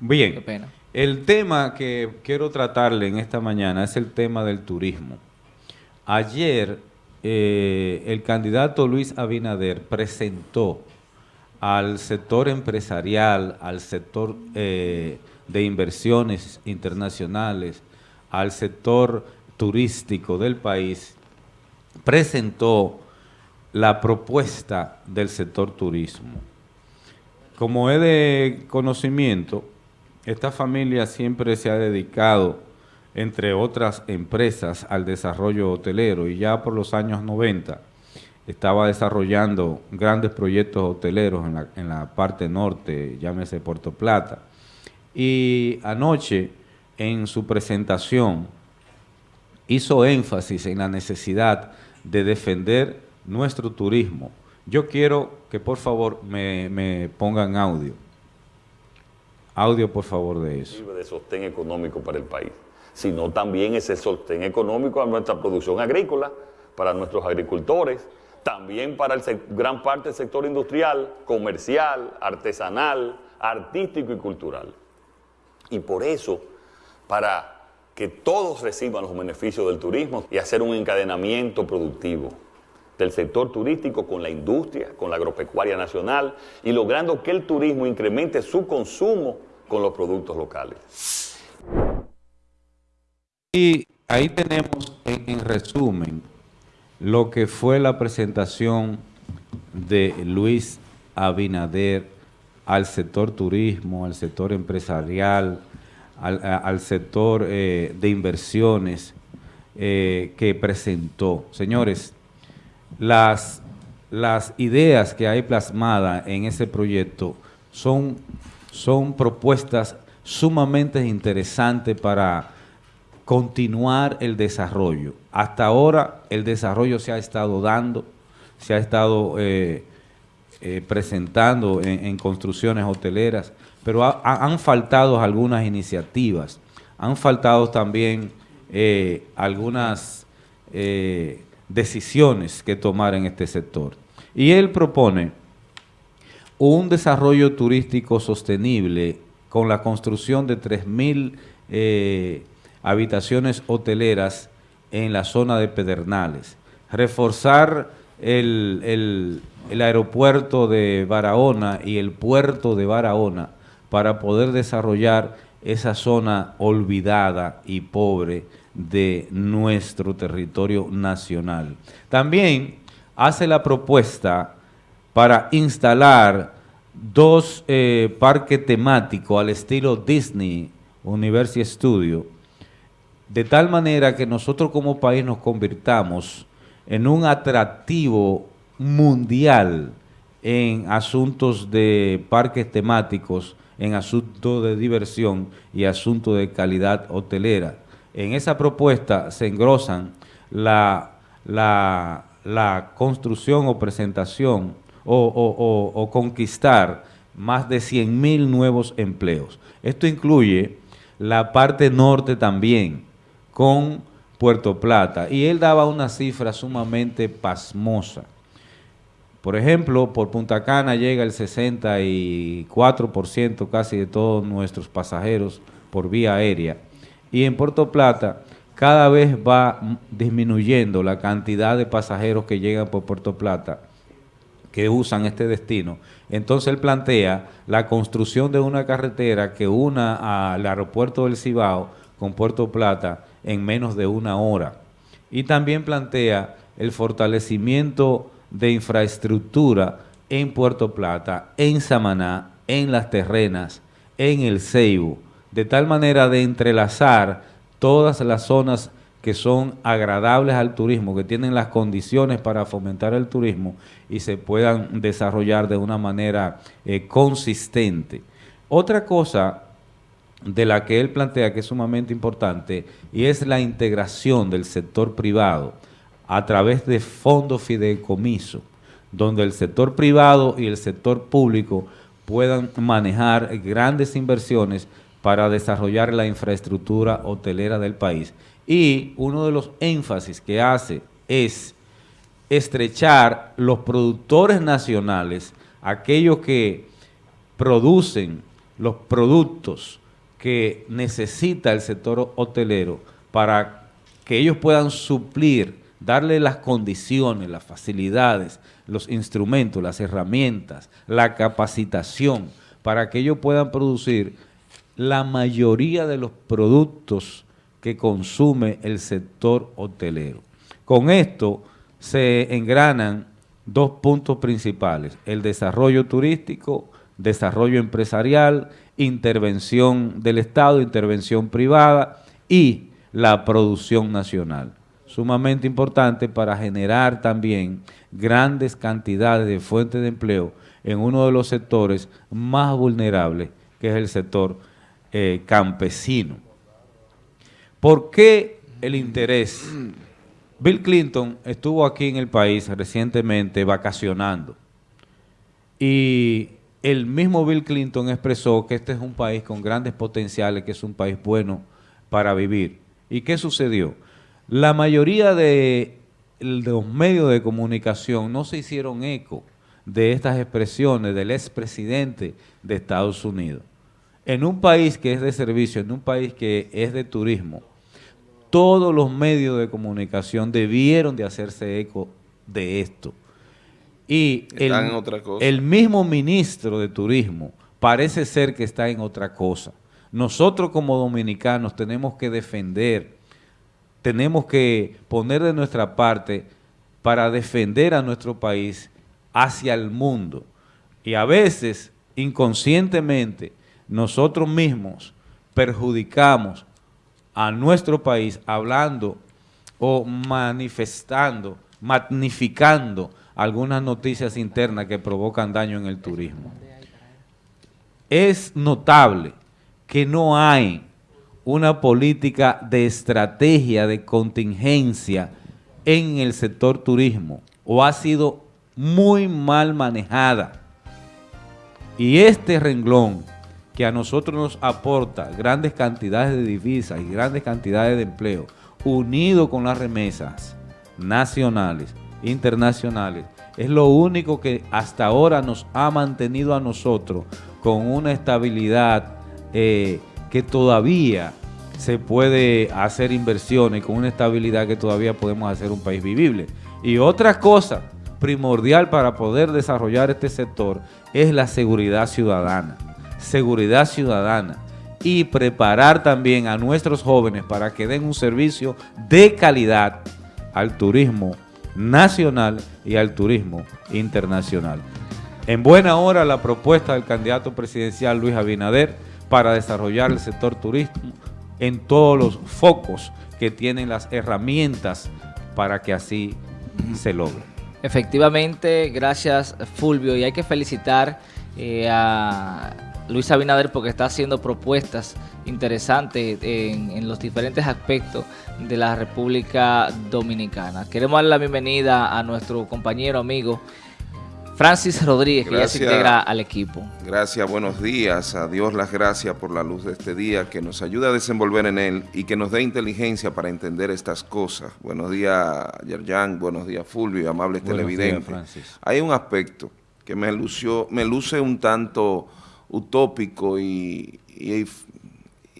Bien. Qué pena. El tema que quiero tratarle en esta mañana es el tema del turismo. Ayer eh, el candidato Luis Abinader presentó al sector empresarial, al sector eh, de inversiones internacionales, al sector turístico del país, presentó la propuesta del sector turismo. Como es de conocimiento, esta familia siempre se ha dedicado, entre otras empresas, al desarrollo hotelero y ya por los años 90 estaba desarrollando grandes proyectos hoteleros en la, parte norte, llámese Puerto Plata. Y anoche, en su presentación, hizo énfasis en la necesidad de defender nuestro turismo. Yo quiero que por favor me, me pongan audio. Audio, por favor, de eso. de sostén económico para el país, sino también ese sostén económico a nuestra producción agrícola, para nuestros agricultores, también para el gran parte del sector industrial, comercial, artesanal, artístico y cultural. Y por eso, para que todos reciban los beneficios del turismo y hacer un encadenamiento productivo del sector turístico con la industria, con la agropecuaria nacional y logrando que el turismo incremente su consumo con los productos locales. Y ahí tenemos en, resumen lo que fue la presentación de Luis Abinader al sector turismo, al sector empresarial, al, sector eh, de inversiones eh, que presentó. Señores, las, las ideas que hay plasmadas en ese proyecto son, son propuestas sumamente interesantes para continuar el desarrollo. Hasta ahora el desarrollo se ha estado dando, se ha estado eh, eh, presentando en, construcciones hoteleras, pero han faltado algunas iniciativas, han faltado también eh, algunas decisiones que tomar en este sector. Y él propone un desarrollo turístico sostenible con la construcción de 3.000 eh, habitaciones hoteleras en la zona de Pedernales, reforzar el, el aeropuerto de Barahona y el puerto de Barahona para poder desarrollar esa zona olvidada y pobre de nuestro territorio nacional. También hace la propuesta para instalar dos eh, parques temáticos al estilo Disney University Studio, de tal manera que nosotros como país nos convirtamos en un atractivo mundial en asuntos de parques temáticos, en asuntos de diversión y asuntos de calidad hotelera en esa propuesta se engrosan la, la, construcción o presentación o, conquistar más de 100 mil nuevos empleos. Esto incluye la parte norte también, con Puerto Plata. Y él daba una cifra sumamente pasmosa. Por ejemplo, por Punta Cana llega el 64% casi de todos nuestros pasajeros por vía aérea y en Puerto Plata cada vez va disminuyendo la cantidad de pasajeros que llegan por Puerto Plata que usan este destino. Entonces él plantea la construcción de una carretera que una al aeropuerto del Cibao con Puerto Plata en menos de una hora. Y también plantea el fortalecimiento de infraestructura en Puerto Plata, en Samaná, en Las Terrenas, en El Ceibo, de tal manera de entrelazar todas las zonas que son agradables al turismo, que tienen las condiciones para fomentar el turismo y se puedan desarrollar de una manera eh, consistente. Otra cosa de la que él plantea que es sumamente importante y es la integración del sector privado a través de fondos fideicomiso, donde el sector privado y el sector público puedan manejar grandes inversiones para desarrollar la infraestructura hotelera del país. Y uno de los énfasis que hace es estrechar los productores nacionales, aquellos que producen los productos que necesita el sector hotelero para que ellos puedan suplir, darle las condiciones, las facilidades, los instrumentos, las herramientas, la capacitación, para que ellos puedan producir la mayoría de los productos que consume el sector hotelero. Con esto se engranan dos puntos principales, el desarrollo turístico, desarrollo empresarial, intervención del Estado, intervención privada y la producción nacional. Sumamente importante para generar también grandes cantidades de fuentes de empleo en uno de los sectores más vulnerables, que es el sector eh, campesino. ¿Por qué el interés? Bill Clinton estuvo aquí en el país recientemente vacacionando y el mismo Bill Clinton expresó que este es un país con grandes potenciales, que es un país bueno para vivir. ¿Y qué sucedió? La mayoría de, los medios de comunicación no se hicieron eco de estas expresiones del expresidente de Estados Unidos. En un país que es de servicio, en un país que es de turismo, todos los medios de comunicación debieron de hacerse eco de esto. Y el, el mismo ministro de Turismo parece ser que está en otra cosa. Nosotros como dominicanos tenemos que defender, tenemos que poner de nuestra parte para defender a nuestro país hacia el mundo. Y a veces, inconscientemente, nosotros mismos perjudicamos a nuestro país hablando o manifestando, magnificando algunas noticias internas que provocan daño en el turismo. Es notable que no hay una política de estrategia de contingencia en el sector turismo o ha sido muy mal manejada. Y este renglón que a nosotros nos aporta grandes cantidades de divisas y grandes cantidades de empleo, unido con las remesas nacionales, internacionales, es lo único que hasta ahora nos ha mantenido a nosotros con una estabilidad eh, que todavía se puede hacer inversiones, con una estabilidad que todavía podemos hacer un país vivible. Y otra cosa primordial para poder desarrollar este sector es la seguridad ciudadana seguridad ciudadana y preparar también a nuestros jóvenes para que den un servicio de calidad al turismo nacional y al turismo internacional. En buena hora la propuesta del candidato presidencial Luis Abinader para desarrollar el sector turismo en todos los focos que tienen las herramientas para que así se logre. Efectivamente, gracias Fulvio y hay que felicitar eh, a Luis Abinader porque está haciendo propuestas interesantes en, los diferentes aspectos de la República Dominicana. Queremos darle la bienvenida a nuestro compañero, amigo, Francis Rodríguez, que ya se integra al equipo. Gracias, buenos días. A Dios las gracias por la luz de este día, que nos ayude a desenvolver en él y que nos dé inteligencia para entender estas cosas. Buenos días, Yerjan, buenos días, Fulvio, amables televidentes. Hay un aspecto que me, lució, me luce un tanto utópico y,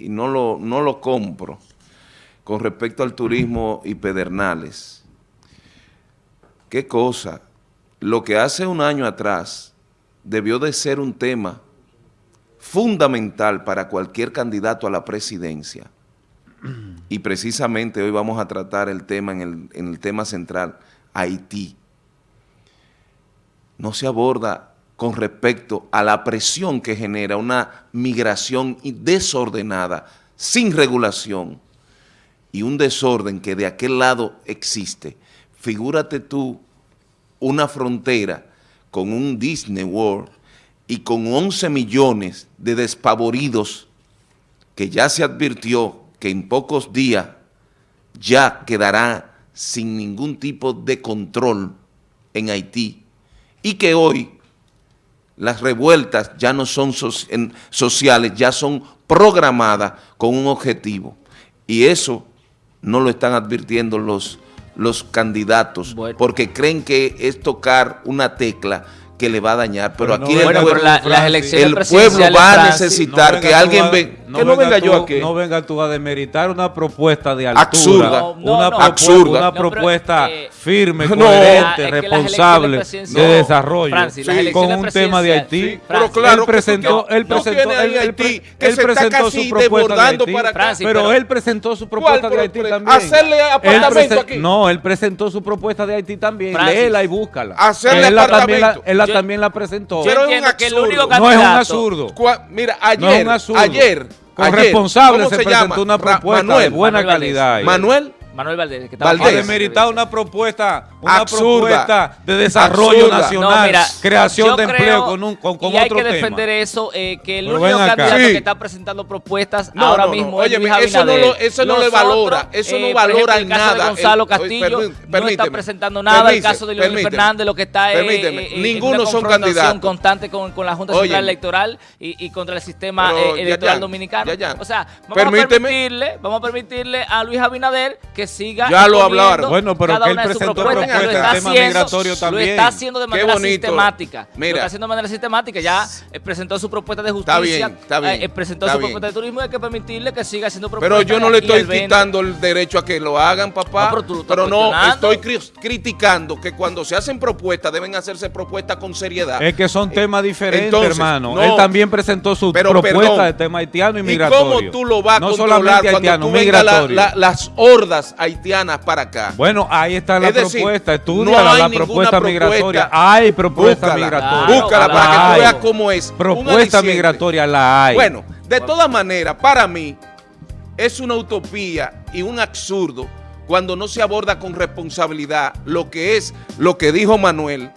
no, lo, no lo compro con respecto al turismo y pedernales. ¿Qué cosa? Lo que hace un año atrás debió de ser un tema fundamental para cualquier candidato a la presidencia. Y precisamente hoy vamos a tratar el tema en el, en el tema central, Haití. No se aborda con respecto a la presión que genera una migración desordenada, sin regulación, y un desorden que de aquel lado existe. Figúrate tú una frontera con un Disney World y con 11 millones de despavoridos que ya se advirtió que en pocos días ya quedará sin ningún tipo de control en Haití y que hoy las revueltas ya no son sociales, ya son programadas con un objetivo. Y eso no lo están advirtiendo los, los candidatos, porque creen que es tocar una tecla que le va a dañar, pero Pero aquí no el, Bueno, venga pueblo, pero la- las Francis, elecciones el pueblo presidenciales, va a necesitar venga que alguien a- venga, que no venga yo tú- aquí. No venga tú a demeritar una propuesta de altura. Absurda. No, no, una, no. propuesta, Absurda. una No, pero, propuesta eh, firme, no, coherente, es que las responsable de desarrollo. Francis, con un tema de Haití. Sí, pero claro, él presentó, que él no presentó, él, Haití, que él se presentó su propuesta de Haití. para acá. Francis, pero, pero- él presentó su propuesta ¿Cuál de Haití también. hacerle apartamento aquí? No, él presentó su propuesta de Haití también. Léela y búscala. Hacerle apartamento. él Yo- también la presentó. Yo Pero es un absurdo. no es un absurdo. Mira, No ayer, ayer, Con ayer, responsable ¿cómo se, llama? presentó una propuesta Manuel, de buena calidad. Manuel, Manuel Valdés, que estaba Valdés. a hablando de- demeritar una propuesta, una Absurda. propuesta de desarrollo Absurda. nacional, No, mira, creación de empleo con un con, con y hay otro que tema. defender eso, eh, que el Pero único candidato Sí. que está presentando propuestas No, ahora no, no. mismo es Óyeme, Luis eso no Abinader. lo- eso no le valora, eso no eh, valora ejemplo, en el caso nada. de Gonzalo El- Castillo permí- no está permíteme. presentando nada, el Permíteme, caso de Leonel. Fernández lo que está es eh, Ninguno son candidatos. constante con, con la Junta. Central Electoral y, y contra el sistema electoral dominicano. O sea, vamos a permitirle, vamos a permitirle a Luis Abinader que siga Ya lo hablaron. Bueno, pero cada que él una de sus presentó propuestas, y lo está el tema haciendo- migratorio Lo también. está haciendo de Qué manera bonito. sistemática. Lo Mira. está haciendo de manera sistemática. Ya eh, presentó su propuesta de justicia. Está bien, está bien, eh, presentó está su bien. propuesta de turismo y hay que permitirle que siga haciendo propuestas. Pero yo no le y estoy quitando el derecho a que lo hagan, papá. No, pero tú lo estás pero no, estoy cri- criticando que cuando se hacen propuestas deben hacerse propuestas con seriedad. Es que son temas diferentes, entonces, hermano. no. Él también presentó su Pero, propuesta perdón. de tema haitiano y ¿Y migratorio. cómo tú lo vas a no controlar solamente cuando haitiano, tú la- migratorio. la- las hordas haitianas para acá? Bueno, ahí está la Es decir, propuesta, no estudia hay la propuesta propuesta. migratoria. Hay propuesta Búscala, migratoria. búscala Claro, para que tú veas cómo es. Propuesta migratoria la hay. Bueno, de todas maneras, para mí es una utopía y un absurdo cuando no se aborda con responsabilidad lo que es lo que dijo Manuel.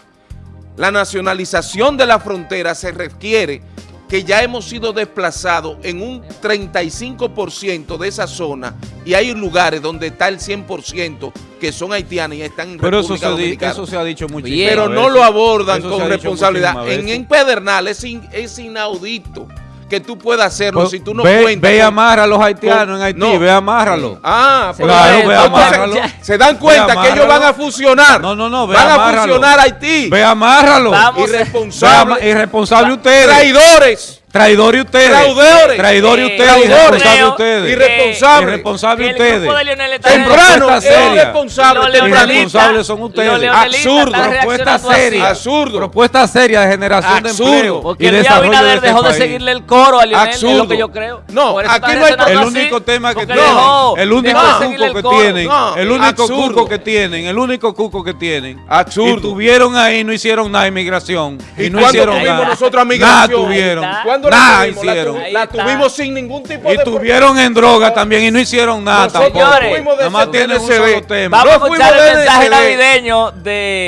La nacionalización de la frontera se requiere que ya hemos sido desplazados en un 35% de esa zona y hay lugares donde está el 100% que son haitianos y están en pero eso se, di- Dominicana. eso se ha dicho muchísimas Bien. Pero no lo abordan Eso con responsabilidad. En, en Pedernal es, in- es inaudito que tú puedas hacerlo Pues, si tú no ve, cuentas. ve y amarra a los haitianos en Haití, no. ve amárralo. Ah, pues, Claro, ve amárralo. se dan cuenta que ellos van a fusionar. No, no, no, ve Van a fusionar Haití. Ve amárralo. Ama- Irresponsable ustedes. Traidores. Traidores ustedes. Traidores. Traidores Eh, ustedes. traidores. Irresponsables creo ustedes. Irresponsables. Irresponsables que el ustedes. Temprano. propuesta Es seria. irresponsable. Los Tempranito. leonelistas- Irresponsables son ustedes. Absurdo. Propuesta seria. Absurdo. Propuesta seria de generación Absurdo. de empleo. Porque y Luis desarrollo Abinader de este dejó de país. seguirle el coro a Leonel, es Absurdo. lo que yo creo. No, aquí no hay- El único tema que tienen, el único cuco el que tienen, el único cuco que tienen, el único cuco que tienen. Absurdo. Y tuvieron ahí, no hicieron nada de inmigración. Y, ¿Y no hicieron nada. nosotros Nada migración? tuvieron. Está. ¿Cuándo la Nada tuvimos? La hicieron. tu- La, tuvimos sin ningún tipo Y de... tuvieron en droga también y no hicieron nada Nosotros tampoco. Señores, Nada más CNCD. solo tema. Vamos a No fuimos escuchar el mensaje navideño de